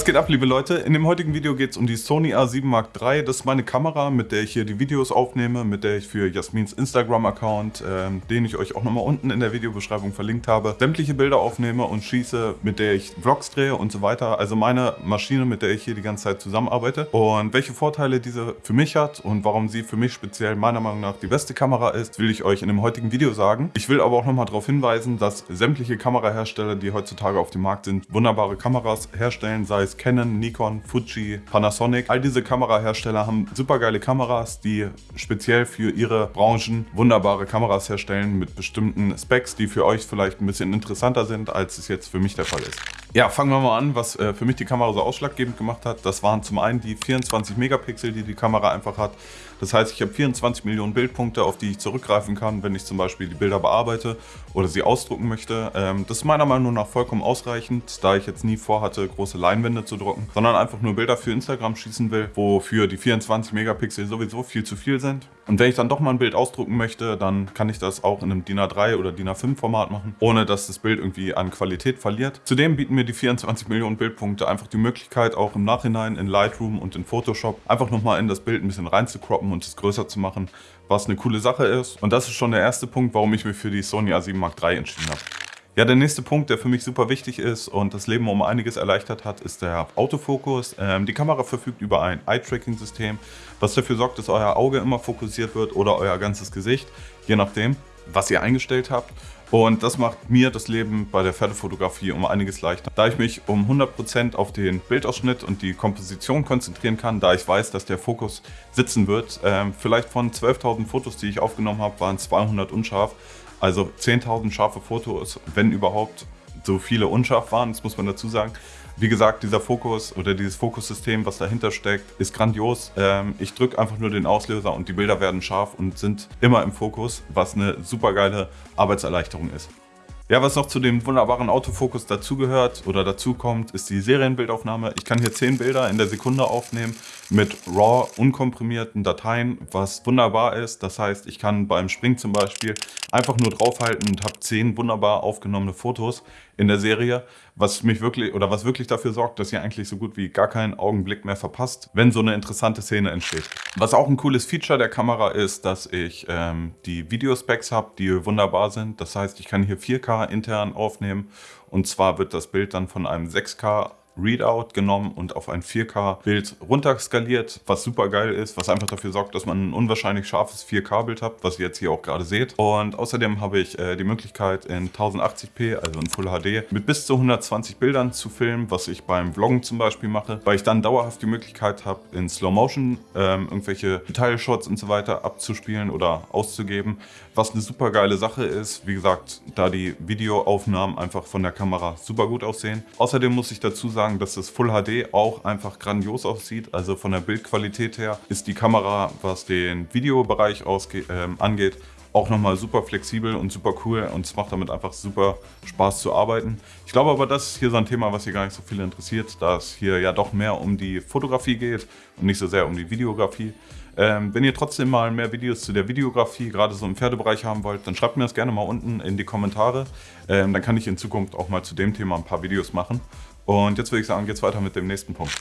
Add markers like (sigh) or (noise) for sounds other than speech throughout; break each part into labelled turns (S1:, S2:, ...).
S1: Was geht ab, liebe Leute? In dem heutigen Video geht es um die Sony A7 Mark III. Das ist meine Kamera, mit der ich hier die Videos aufnehme, mit der ich für Jasmins Instagram-Account, ähm, den ich euch auch nochmal unten in der Videobeschreibung verlinkt habe, sämtliche Bilder aufnehme und schieße, mit der ich Vlogs drehe und so weiter. Also meine Maschine, mit der ich hier die ganze Zeit zusammenarbeite. Und welche Vorteile diese für mich hat und warum sie für mich speziell meiner Meinung nach die beste Kamera ist, will ich euch in dem heutigen Video sagen. Ich will aber auch nochmal darauf hinweisen, dass sämtliche Kamerahersteller, die heutzutage auf dem Markt sind, wunderbare Kameras herstellen, sei sei es Canon, Nikon, Fuji, Panasonic. All diese Kamerahersteller haben super geile Kameras, die speziell für ihre Branchen wunderbare Kameras herstellen mit bestimmten Specs, die für euch vielleicht ein bisschen interessanter sind, als es jetzt für mich der Fall ist. Ja, fangen wir mal an, was äh, für mich die Kamera so ausschlaggebend gemacht hat. Das waren zum einen die 24 Megapixel, die die Kamera einfach hat. Das heißt, ich habe 24 Millionen Bildpunkte, auf die ich zurückgreifen kann, wenn ich zum Beispiel die Bilder bearbeite oder sie ausdrucken möchte. Ähm, das ist meiner Meinung nach vollkommen ausreichend, da ich jetzt nie vorhatte, große Leinwände zu drucken, sondern einfach nur Bilder für Instagram schießen will, wofür die 24 Megapixel sowieso viel zu viel sind. Und wenn ich dann doch mal ein Bild ausdrucken möchte, dann kann ich das auch in einem DIN A3 oder DIN A5 Format machen, ohne dass das Bild irgendwie an Qualität verliert. Zudem bieten mir die 24 Millionen Bildpunkte einfach die Möglichkeit, auch im Nachhinein in Lightroom und in Photoshop einfach nochmal in das Bild ein bisschen reinzukroppen und es größer zu machen, was eine coole Sache ist. Und das ist schon der erste Punkt, warum ich mich für die Sony A7 Mark III entschieden habe. Ja, der nächste Punkt, der für mich super wichtig ist und das Leben um einiges erleichtert hat, ist der Autofokus. Ähm, die Kamera verfügt über ein Eye-Tracking-System, was dafür sorgt, dass euer Auge immer fokussiert wird oder euer ganzes Gesicht, je nachdem, was ihr eingestellt habt. Und das macht mir das Leben bei der Pferdefotografie um einiges leichter. Da ich mich um 100% auf den Bildausschnitt und die Komposition konzentrieren kann, da ich weiß, dass der Fokus sitzen wird. Ähm, vielleicht von 12.000 Fotos, die ich aufgenommen habe, waren 200 unscharf. Also 10.000 scharfe Fotos, wenn überhaupt so viele unscharf waren, das muss man dazu sagen. Wie gesagt, dieser Fokus oder dieses Fokussystem, was dahinter steckt, ist grandios. Ähm, ich drücke einfach nur den Auslöser und die Bilder werden scharf und sind immer im Fokus, was eine super geile Arbeitserleichterung ist. Ja, was noch zu dem wunderbaren Autofokus dazugehört oder dazukommt, ist die Serienbildaufnahme. Ich kann hier 10 Bilder in der Sekunde aufnehmen mit RAW unkomprimierten Dateien, was wunderbar ist. Das heißt, ich kann beim Springen zum Beispiel einfach nur draufhalten und habe 10 wunderbar aufgenommene Fotos in der Serie, was mich wirklich oder was wirklich dafür sorgt, dass ihr eigentlich so gut wie gar keinen Augenblick mehr verpasst, wenn so eine interessante Szene entsteht. Was auch ein cooles Feature der Kamera ist, dass ich ähm, die Videospecs habe, die wunderbar sind. Das heißt, ich kann hier 4K intern aufnehmen und zwar wird das Bild dann von einem 6K Readout genommen und auf ein 4K-Bild runterskaliert, was super geil ist, was einfach dafür sorgt, dass man ein unwahrscheinlich scharfes 4K-Bild hat, was ihr jetzt hier auch gerade seht. Und außerdem habe ich äh, die Möglichkeit in 1080p, also in Full HD, mit bis zu 120 Bildern zu filmen, was ich beim Vloggen zum Beispiel mache, weil ich dann dauerhaft die Möglichkeit habe, in Slow Motion ähm, irgendwelche Detailshots und so weiter abzuspielen oder auszugeben, was eine super geile Sache ist. Wie gesagt, da die Videoaufnahmen einfach von der Kamera super gut aussehen. Außerdem muss ich dazu sagen, dass das Full HD auch einfach grandios aussieht. Also von der Bildqualität her ist die Kamera, was den Videobereich äh, angeht, auch nochmal super flexibel und super cool und es macht damit einfach super Spaß zu arbeiten. Ich glaube aber, das ist hier so ein Thema, was hier gar nicht so viele interessiert, da es hier ja doch mehr um die Fotografie geht und nicht so sehr um die Videografie. Ähm, wenn ihr trotzdem mal mehr Videos zu der Videografie, gerade so im Pferdebereich haben wollt, dann schreibt mir das gerne mal unten in die Kommentare. Ähm, dann kann ich in Zukunft auch mal zu dem Thema ein paar Videos machen. Und jetzt würde ich sagen, geht es weiter mit dem nächsten Punkt.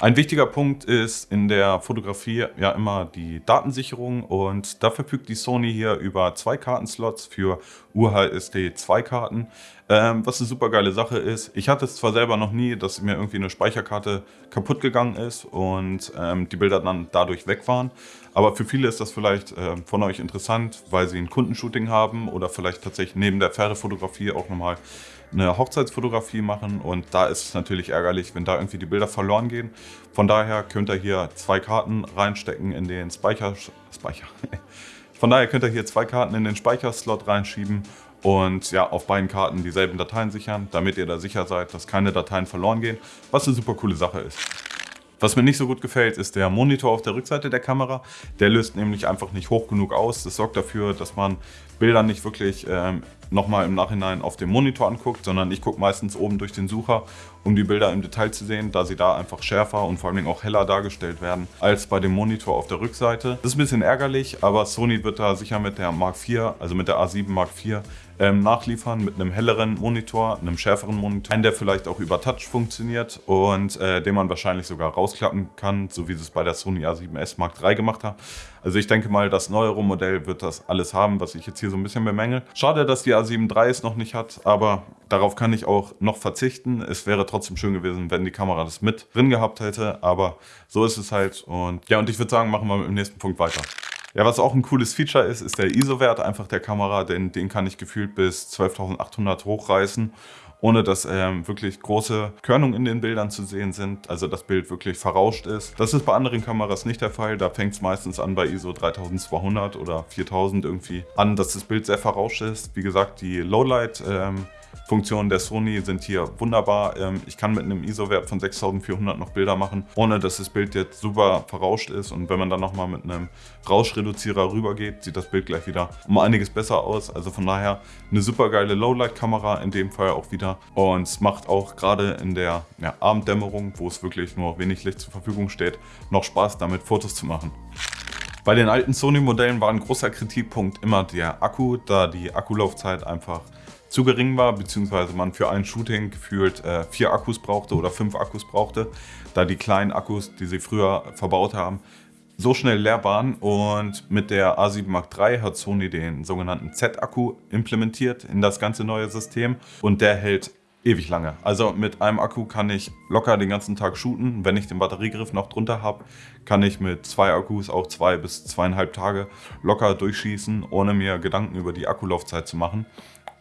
S1: Ein wichtiger Punkt ist in der Fotografie ja immer die Datensicherung und da verfügt die Sony hier über zwei Kartenslots für UHSD 2 Karten, ähm, was eine super geile Sache ist. Ich hatte es zwar selber noch nie, dass mir irgendwie eine Speicherkarte kaputt gegangen ist und ähm, die Bilder dann dadurch weg waren, aber für viele ist das vielleicht äh, von euch interessant, weil sie ein Kundenshooting haben oder vielleicht tatsächlich neben der Pferdefotografie auch nochmal eine Hochzeitsfotografie machen und da ist es natürlich ärgerlich, wenn da irgendwie die Bilder verloren gehen. Von daher könnt ihr hier zwei Karten reinstecken in den Speicher... Speicher. (laughs) Von daher könnt ihr hier zwei Karten in den Speicherslot reinschieben und ja, auf beiden Karten dieselben Dateien sichern, damit ihr da sicher seid, dass keine Dateien verloren gehen, was eine super coole Sache ist. Was mir nicht so gut gefällt, ist der Monitor auf der Rückseite der Kamera. Der löst nämlich einfach nicht hoch genug aus. Das sorgt dafür, dass man Bilder nicht wirklich ähm, nochmal im Nachhinein auf dem Monitor anguckt, sondern ich gucke meistens oben durch den Sucher, um die Bilder im Detail zu sehen, da sie da einfach schärfer und vor allem auch heller dargestellt werden als bei dem Monitor auf der Rückseite. Das ist ein bisschen ärgerlich, aber Sony wird da sicher mit der Mark IV, also mit der A7 Mark IV, ähm, nachliefern mit einem helleren Monitor, einem schärferen Monitor, einen, der vielleicht auch über Touch funktioniert und äh, den man wahrscheinlich sogar rausklappen kann, so wie sie es bei der Sony A7S Mark III gemacht haben. Also ich denke mal, das neuere Modell wird das alles haben, was ich jetzt hier so ein bisschen bemängel. Schade, dass die A7 III es noch nicht hat, aber darauf kann ich auch noch verzichten. Es wäre trotzdem schön gewesen, wenn die Kamera das mit drin gehabt hätte, aber so ist es halt. Und ja, und ich würde sagen, machen wir mit dem nächsten Punkt weiter. Ja, was auch ein cooles Feature ist, ist der ISO-Wert einfach der Kamera, denn den kann ich gefühlt bis 12.800 hochreißen ohne dass ähm, wirklich große Körnungen in den Bildern zu sehen sind, also das Bild wirklich verrauscht ist. Das ist bei anderen Kameras nicht der Fall, da fängt es meistens an bei ISO 3200 oder 4000 irgendwie an, dass das Bild sehr verrauscht ist. Wie gesagt, die Lowlight ähm, Funktionen der Sony sind hier wunderbar. Ähm, ich kann mit einem ISO-Wert von 6400 noch Bilder machen, ohne dass das Bild jetzt super verrauscht ist. Und wenn man dann nochmal mit einem Rauschreduzierer rübergeht, sieht das Bild gleich wieder um einiges besser aus. Also von daher eine super geile Lowlight-Kamera in dem Fall auch wieder. Und es macht auch gerade in der ja, Abenddämmerung, wo es wirklich nur wenig Licht zur Verfügung steht, noch Spaß damit Fotos zu machen. Bei den alten Sony-Modellen war ein großer Kritikpunkt immer der Akku, da die Akkulaufzeit einfach zu gering war, beziehungsweise man für ein Shooting gefühlt äh, vier Akkus brauchte oder fünf Akkus brauchte, da die kleinen Akkus, die sie früher verbaut haben, so schnell leer waren und mit der A7 Mark III hat Sony den sogenannten Z-Akku implementiert in das ganze neue System und der hält ewig lange. Also mit einem Akku kann ich locker den ganzen Tag shooten. Wenn ich den Batteriegriff noch drunter habe, kann ich mit zwei Akkus auch zwei bis zweieinhalb Tage locker durchschießen, ohne mir Gedanken über die Akkulaufzeit zu machen.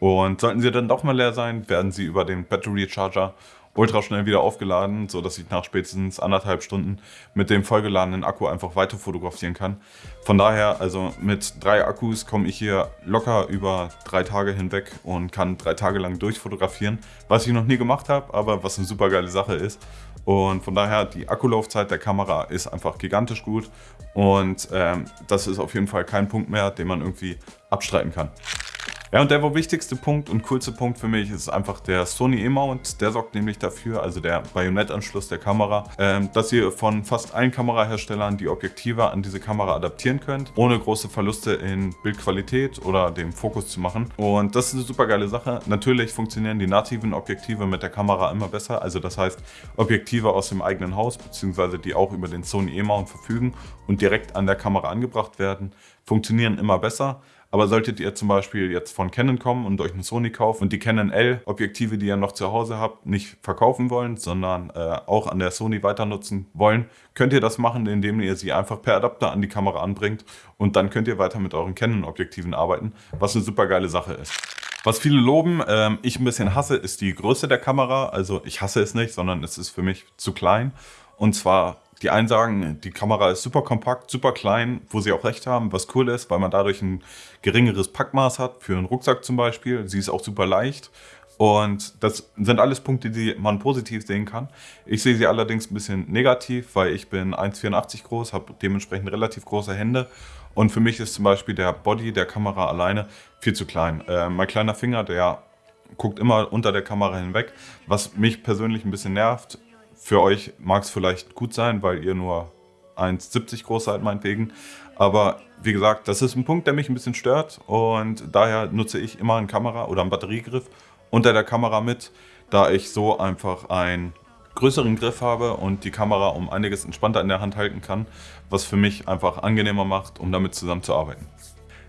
S1: Und sollten sie dann doch mal leer sein, werden sie über den Battery Charger ultra schnell wieder aufgeladen, sodass ich nach spätestens anderthalb Stunden mit dem vollgeladenen Akku einfach weiter fotografieren kann. Von daher, also mit drei Akkus komme ich hier locker über drei Tage hinweg und kann drei Tage lang durchfotografieren, was ich noch nie gemacht habe, aber was eine super geile Sache ist. Und von daher, die Akkulaufzeit der Kamera ist einfach gigantisch gut und ähm, das ist auf jeden Fall kein Punkt mehr, den man irgendwie abstreiten kann. Ja, und der wohl wichtigste Punkt und coolste Punkt für mich ist einfach der Sony E-Mount. Der sorgt nämlich dafür, also der Bajonettanschluss der Kamera, ähm, dass ihr von fast allen Kameraherstellern die Objektive an diese Kamera adaptieren könnt, ohne große Verluste in Bildqualität oder dem Fokus zu machen. Und das ist eine super geile Sache. Natürlich funktionieren die nativen Objektive mit der Kamera immer besser. Also das heißt, Objektive aus dem eigenen Haus, beziehungsweise die auch über den Sony E-Mount verfügen und direkt an der Kamera angebracht werden, funktionieren immer besser. Aber solltet ihr zum Beispiel jetzt von Canon kommen und euch eine Sony kaufen und die Canon L-Objektive, die ihr noch zu Hause habt, nicht verkaufen wollen, sondern äh, auch an der Sony weiter nutzen wollen, könnt ihr das machen, indem ihr sie einfach per Adapter an die Kamera anbringt und dann könnt ihr weiter mit euren Canon-Objektiven arbeiten, was eine super geile Sache ist. Was viele loben, ähm, ich ein bisschen hasse, ist die Größe der Kamera. Also ich hasse es nicht, sondern es ist für mich zu klein. Und zwar die einen sagen, die Kamera ist super kompakt, super klein, wo sie auch recht haben, was cool ist, weil man dadurch ein geringeres Packmaß hat, für einen Rucksack zum Beispiel. Sie ist auch super leicht. Und das sind alles Punkte, die man positiv sehen kann. Ich sehe sie allerdings ein bisschen negativ, weil ich bin 1,84 groß, habe dementsprechend relativ große Hände. Und für mich ist zum Beispiel der Body der Kamera alleine viel zu klein. Äh, mein kleiner Finger, der guckt immer unter der Kamera hinweg, was mich persönlich ein bisschen nervt. Für euch mag es vielleicht gut sein, weil ihr nur 1,70 groß seid meinetwegen. Aber wie gesagt, das ist ein Punkt, der mich ein bisschen stört und daher nutze ich immer eine Kamera oder einen Batteriegriff unter der Kamera mit, da ich so einfach einen größeren Griff habe und die Kamera um einiges entspannter in der Hand halten kann, was für mich einfach angenehmer macht, um damit zusammenzuarbeiten.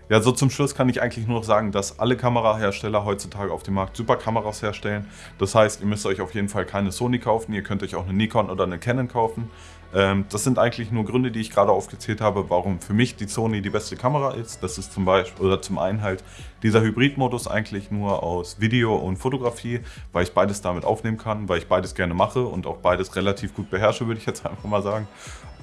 S1: Ja, so zum Schluss kann ich eigentlich nur noch sagen, dass alle Kamerahersteller heutzutage auf dem Markt super Kameras herstellen. Das heißt, ihr müsst euch auf jeden Fall keine Sony kaufen, ihr könnt euch auch eine Nikon oder eine Canon kaufen. Ähm, das sind eigentlich nur Gründe, die ich gerade aufgezählt habe, warum für mich die Sony die beste Kamera ist. Das ist zum Beispiel, oder zum einen halt dieser Hybridmodus eigentlich nur aus Video und Fotografie, weil ich beides damit aufnehmen kann, weil ich beides gerne mache und auch beides relativ gut beherrsche, würde ich jetzt (laughs) einfach mal sagen.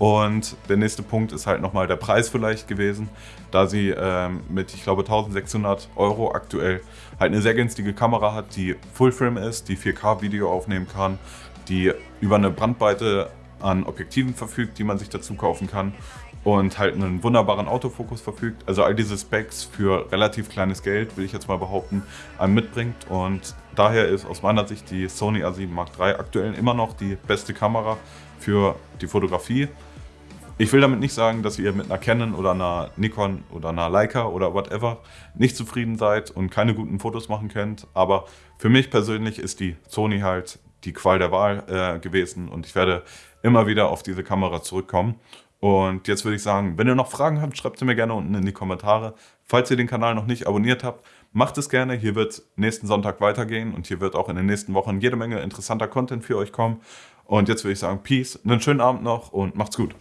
S1: Und der nächste Punkt ist halt nochmal der Preis vielleicht gewesen, da sie ähm, mit, ich glaube, 1600 Euro aktuell halt eine sehr günstige Kamera hat, die Fullframe ist, die 4K-Video aufnehmen kann, die über eine Brandweite an Objektiven verfügt, die man sich dazu kaufen kann und halt einen wunderbaren Autofokus verfügt. Also all diese Specs für relativ kleines Geld, will ich jetzt mal behaupten, einem mitbringt und daher ist aus meiner Sicht die Sony A7 Mark III aktuell immer noch die beste Kamera für die Fotografie. Ich will damit nicht sagen, dass ihr mit einer Canon oder einer Nikon oder einer Leica oder whatever nicht zufrieden seid und keine guten Fotos machen könnt, aber für mich persönlich ist die Sony halt die Qual der Wahl äh, gewesen und ich werde immer wieder auf diese Kamera zurückkommen. Und jetzt würde ich sagen, wenn ihr noch Fragen habt, schreibt sie mir gerne unten in die Kommentare. Falls ihr den Kanal noch nicht abonniert habt, macht es gerne. Hier wird nächsten Sonntag weitergehen und hier wird auch in den nächsten Wochen jede Menge interessanter Content für euch kommen. Und jetzt würde ich sagen, Peace, einen schönen Abend noch und macht's gut.